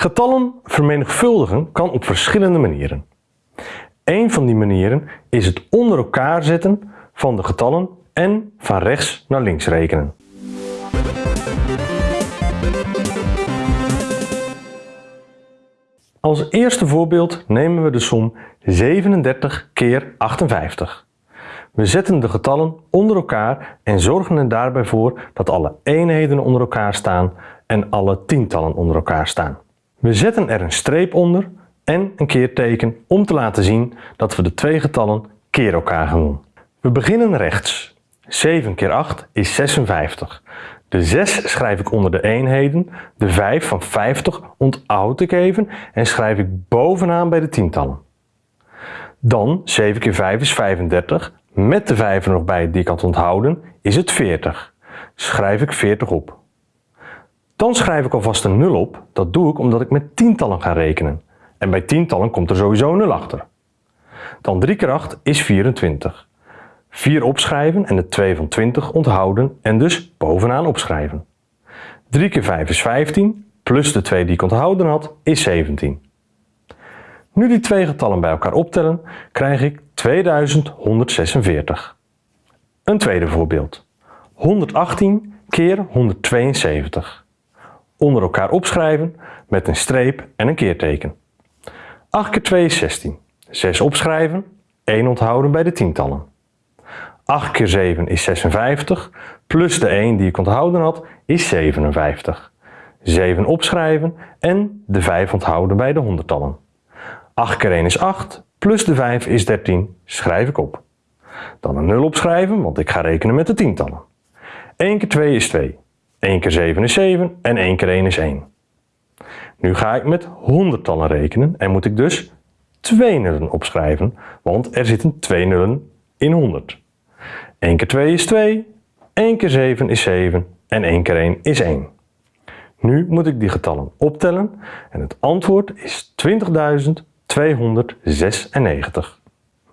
Getallen vermenigvuldigen kan op verschillende manieren. Een van die manieren is het onder elkaar zetten van de getallen en van rechts naar links rekenen. Als eerste voorbeeld nemen we de som 37 keer 58. We zetten de getallen onder elkaar en zorgen er daarbij voor dat alle eenheden onder elkaar staan en alle tientallen onder elkaar staan. We zetten er een streep onder en een keerteken om te laten zien dat we de twee getallen keer elkaar gaan doen. We beginnen rechts. 7 keer 8 is 56. De 6 schrijf ik onder de eenheden, de 5 van 50 onthoud ik even en schrijf ik bovenaan bij de tientallen. Dan 7 keer 5 is 35, met de 5 er nog bij die ik had onthouden is het 40. Schrijf ik 40 op. Dan schrijf ik alvast een 0 op, dat doe ik omdat ik met tientallen ga rekenen. En bij tientallen komt er sowieso een 0 achter. Dan 3 keer 8 is 24. 4 opschrijven en de 2 van 20 onthouden en dus bovenaan opschrijven. 3 keer 5 is 15, plus de 2 die ik onthouden had, is 17. Nu die twee getallen bij elkaar optellen, krijg ik 2146. Een tweede voorbeeld. 118 keer 172. Onder elkaar opschrijven met een streep en een keerteken. 8 keer 2 is 16. 6 opschrijven, 1 onthouden bij de tientallen. 8 keer 7 is 56, plus de 1 die ik onthouden had is 57. 7 opschrijven en de 5 onthouden bij de honderdtallen. 8 keer 1 is 8, plus de 5 is 13, schrijf ik op. Dan een 0 opschrijven, want ik ga rekenen met de tientallen. 1 keer 2 is 2, 1 keer 7 is 7 en 1 keer 1 is 1. Nu ga ik met honderdtallen rekenen en moet ik dus 2 nullen opschrijven, want er zitten 2 nullen in 100. 1 keer 2 is 2, 1 keer 7 is 7 en 1 keer 1 is 1. Nu moet ik die getallen optellen en het antwoord is 20.296.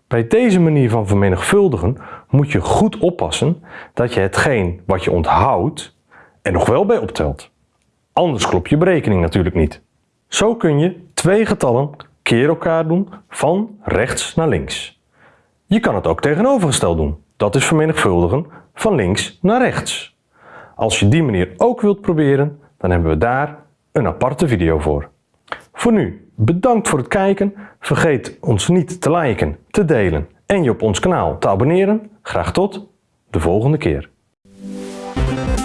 Bij deze manier van vermenigvuldigen moet je goed oppassen dat je hetgeen wat je onthoudt er nog wel bij optelt. Anders klopt je berekening natuurlijk niet. Zo kun je twee getallen keer elkaar doen van rechts naar links. Je kan het ook tegenovergesteld doen. Dat is vermenigvuldigen van links naar rechts. Als je die manier ook wilt proberen, dan hebben we daar een aparte video voor. Voor nu, bedankt voor het kijken. Vergeet ons niet te liken, te delen en je op ons kanaal te abonneren. Graag tot de volgende keer.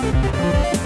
Thank you.